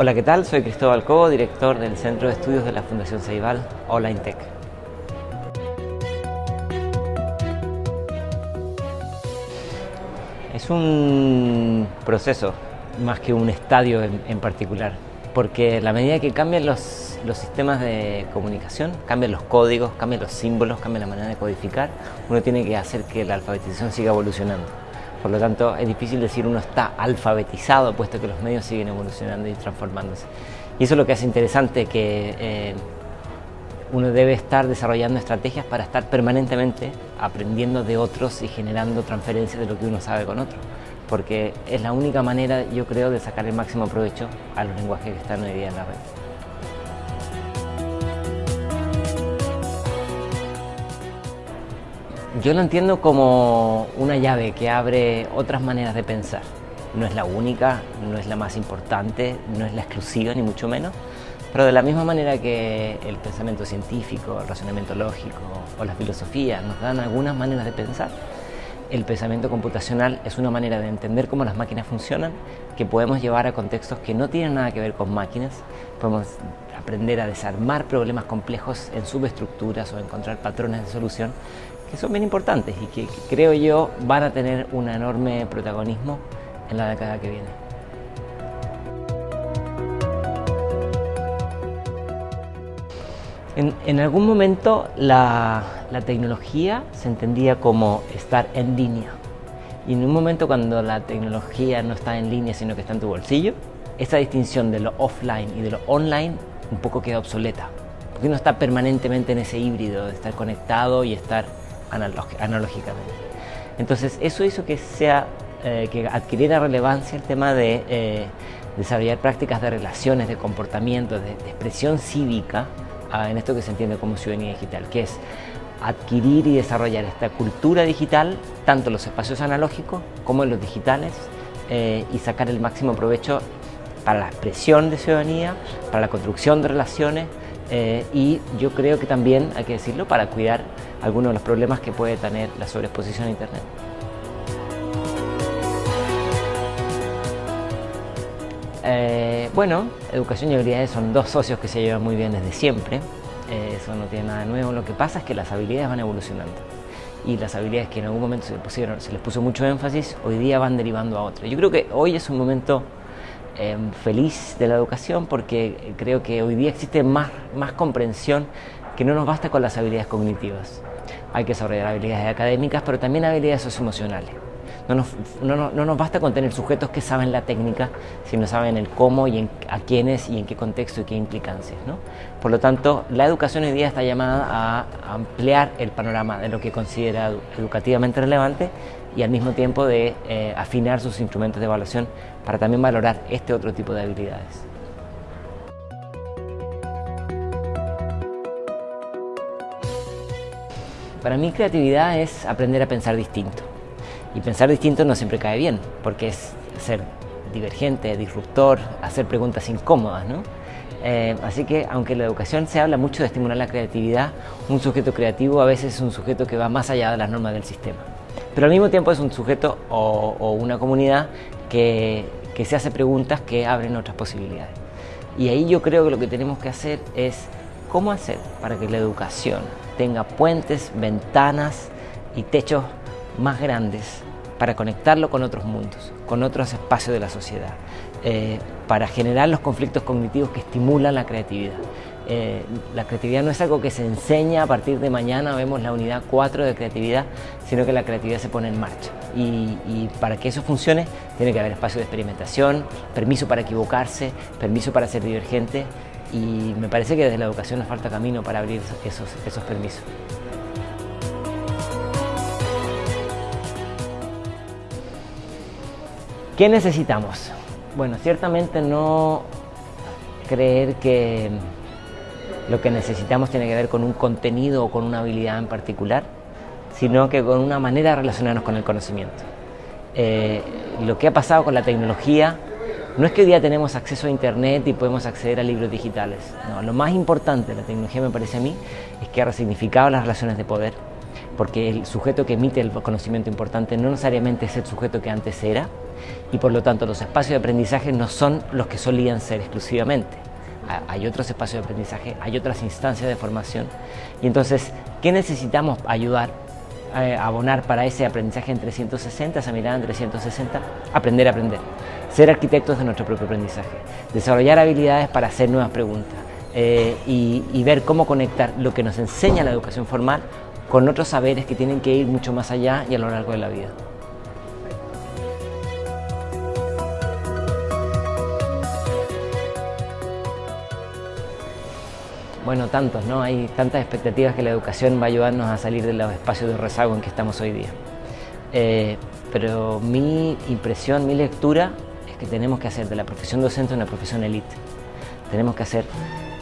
Hola, ¿qué tal? Soy Cristóbal Cobo, director del Centro de Estudios de la Fundación Ceibal, Online Tech. Es un proceso más que un estadio en, particular, porque la medida que cambian los, los sistemas de comunicación, cambian los códigos, cambian los símbolos, cambia la manera de codificar, uno tiene que hacer que la alfabetización siga evolucionando. Por lo tanto, es difícil decir uno está alfabetizado, puesto que los medios siguen evolucionando y transformándose. Y eso es lo que hace interesante, que eh, uno debe estar desarrollando estrategias para estar permanentemente aprendiendo de otros y generando transferencias de lo que uno sabe con otros. Porque es la única manera, yo creo, de sacar el máximo provecho a los lenguajes que están hoy día en la red. Yo lo entiendo como una llave que abre otras maneras de pensar. No es la única, no es la más importante, no es la exclusiva ni mucho menos, pero de la misma manera que el pensamiento científico, el razonamiento lógico o la filosofía nos dan algunas maneras de pensar, el pensamiento computacional es una manera de entender cómo las máquinas funcionan que podemos llevar a contextos que no tienen nada que ver con máquinas. Podemos aprender a desarmar problemas complejos en subestructuras o encontrar patrones de solución que son bien importantes y que, creo yo van a tener un enorme protagonismo en la década que viene. En, algún momento la, la, tecnología se entendía como estar en línea y en un momento cuando la tecnología no está en línea sino que está en tu bolsillo, esa distinción de lo offline y de lo online un poco queda obsoleta porque uno está permanentemente en ese híbrido de estar conectado y estar analógicamente. Entonces eso hizo que, sea, eh, que adquiriera relevancia el tema de eh, desarrollar prácticas de relaciones, de comportamiento, de, expresión cívica ah, en esto que se entiende como ciudadanía digital, que es adquirir y desarrollar esta cultura digital, tanto en los espacios analógicos como en los digitales, eh, y sacar el máximo provecho para la expresión de ciudadanía, para la construcción de relaciones, y yo creo que también, hay que decirlo, para cuidar algunos de los problemas que puede tener la sobreexposición a Internet. Eh, bueno, educación y habilidades son dos socios que se llevan muy bien desde siempre. Eh, eso no tiene nada nuevo. Lo que pasa es que las habilidades van evolucionando. Y las habilidades que en algún momento se, pusieron, se les puso mucho énfasis, hoy día van derivando a otras. Yo creo que hoy es un momento eh, feliz de la educación porque creo que hoy día existe más, más comprensión que no nos basta con las habilidades cognitivas. Hay que desarrollar habilidades académicas, pero también habilidades socioemocionales. No nos, no, no, nos basta con tener sujetos que saben la técnica, sino saben el cómo y a quiénes y en qué contexto y qué implicancias. ¿no? Por lo tanto, la educación hoy día está llamada a ampliar el panorama de lo que considera educativamente relevante y al mismo tiempo de eh, afinar sus instrumentos de evaluación para también valorar este otro tipo de habilidades. Para mí creatividad es aprender a pensar distinto. Y pensar distinto no siempre cae bien, porque es ser divergente, disruptor, hacer preguntas incómodas. ¿no? Eh, así que aunque en la educación se habla mucho de estimular la creatividad, un sujeto creativo a veces es un sujeto que va más allá de las normas del sistema. Pero al mismo tiempo es un sujeto o, una comunidad que, que se hace preguntas que abren otras posibilidades. Y ahí yo creo que lo que tenemos que hacer es cómo hacer para que la educación tenga puentes, ventanas y techos más grandes para conectarlo con otros mundos, con otros espacios de la sociedad, eh, para generar los conflictos cognitivos que estimulan la creatividad. Eh, la creatividad no es algo que se enseña a partir de mañana, vemos la unidad 4 de creatividad, sino que la creatividad se pone en marcha. Y, y, para que eso funcione, tiene que haber espacio de experimentación, permiso para equivocarse, permiso para ser divergente y me parece que desde la educación nos falta camino para abrir esos, esos permisos. ¿Qué necesitamos? Bueno, ciertamente no creer que lo que necesitamos tiene que ver con un contenido o con una habilidad en particular, sino que con una manera de relacionarnos con el conocimiento. Eh, lo que ha pasado con la tecnología no es que hoy día tenemos acceso a Internet y podemos acceder a libros digitales. No, lo más importante de la tecnología, me parece a mí, es que ha resignificado las relaciones de poder, porque el sujeto que emite el conocimiento importante no necesariamente es el sujeto que antes era y por lo tanto los espacios de aprendizaje no son los que solían ser exclusivamente. Hay otros espacios de aprendizaje, hay otras instancias de formación y entonces, ¿qué necesitamos ayudar a abonar para ese aprendizaje en 360, esa mirada en 360? Aprender a aprender, ser arquitectos de nuestro propio aprendizaje, desarrollar habilidades para hacer nuevas preguntas eh, y ver cómo conectar lo que nos enseña la educación formal con otros saberes que tienen que ir mucho más allá y a lo largo de la vida. Bueno, tantos, ¿no? Hay tantas expectativas que la educación va a ayudarnos a salir de los espacios de rezago en que estamos hoy día. Eh, pero mi impresión, mi lectura es que tenemos que hacer de la profesión docente una profesión elite. Tenemos que hacer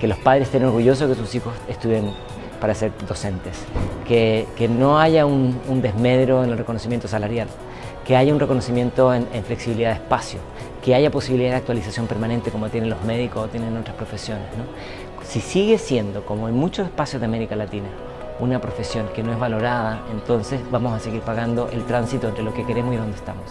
que los padres estén orgullosos de que sus hijos estudien para ser docentes, que, que no haya un, desmedro en el reconocimiento salarial, que haya un reconocimiento en, flexibilidad de espacio, que haya posibilidad de actualización permanente como tienen los médicos o tienen otras profesiones. Si sigue siendo, como en muchos espacios de América Latina, una profesión que no es valorada, entonces vamos a seguir pagando el tránsito entre lo que queremos y donde estamos.